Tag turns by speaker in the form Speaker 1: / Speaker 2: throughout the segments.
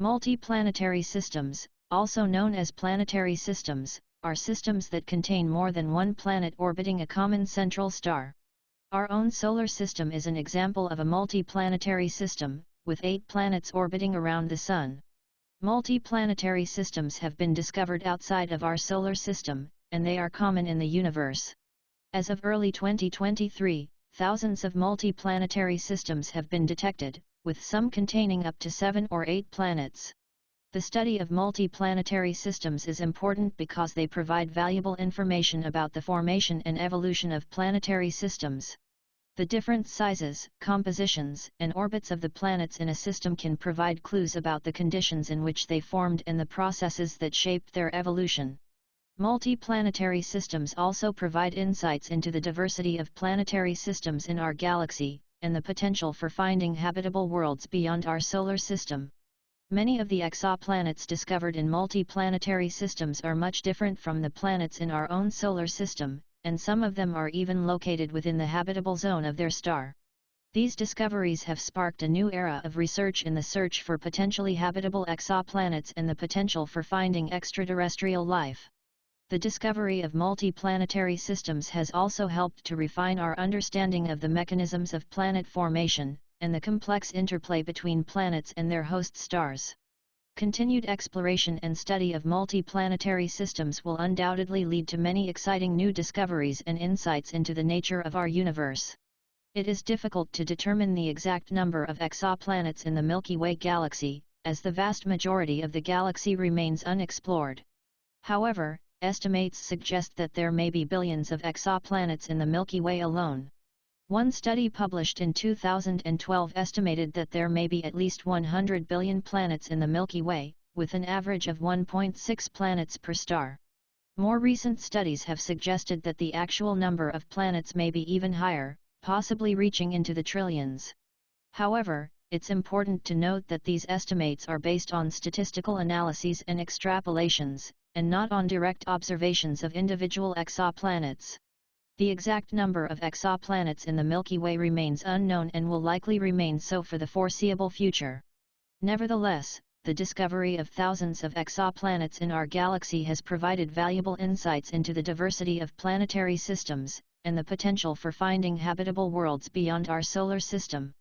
Speaker 1: Multiplanetary systems, also known as planetary systems, are systems that contain more than one planet orbiting a common central star. Our own solar system is an example of a multiplanetary system, with eight planets orbiting around the Sun. Multiplanetary systems have been discovered outside of our solar system, and they are common in the universe. As of early 2023, thousands of multiplanetary systems have been detected, with some containing up to seven or eight planets. The study of multiplanetary systems is important because they provide valuable information about the formation and evolution of planetary systems. The different sizes, compositions, and orbits of the planets in a system can provide clues about the conditions in which they formed and the processes that shaped their evolution. Multiplanetary systems also provide insights into the diversity of planetary systems in our galaxy, and the potential for finding habitable worlds beyond our solar system. Many of the exoplanets discovered in multi-planetary systems are much different from the planets in our own solar system, and some of them are even located within the habitable zone of their star. These discoveries have sparked a new era of research in the search for potentially habitable exoplanets and the potential for finding extraterrestrial life. The discovery of multi-planetary systems has also helped to refine our understanding of the mechanisms of planet formation, and the complex interplay between planets and their host stars. Continued exploration and study of multi-planetary systems will undoubtedly lead to many exciting new discoveries and insights into the nature of our universe. It is difficult to determine the exact number of exoplanets in the Milky Way galaxy, as the vast majority of the galaxy remains unexplored. However, estimates suggest that there may be billions of exoplanets in the Milky Way alone. One study published in 2012 estimated that there may be at least 100 billion planets in the Milky Way, with an average of 1.6 planets per star. More recent studies have suggested that the actual number of planets may be even higher, possibly reaching into the trillions. However, it's important to note that these estimates are based on statistical analyses and extrapolations, and not on direct observations of individual exoplanets. The exact number of exoplanets in the Milky Way remains unknown and will likely remain so for the foreseeable future. Nevertheless, the discovery of thousands of exoplanets in our galaxy has provided valuable insights into the diversity of planetary systems, and the potential for finding habitable worlds beyond our solar system.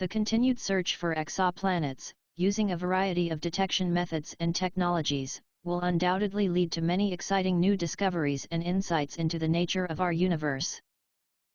Speaker 1: The continued search for exoplanets, using a variety of detection methods and technologies, will undoubtedly lead to many exciting new discoveries and insights into the nature of our universe.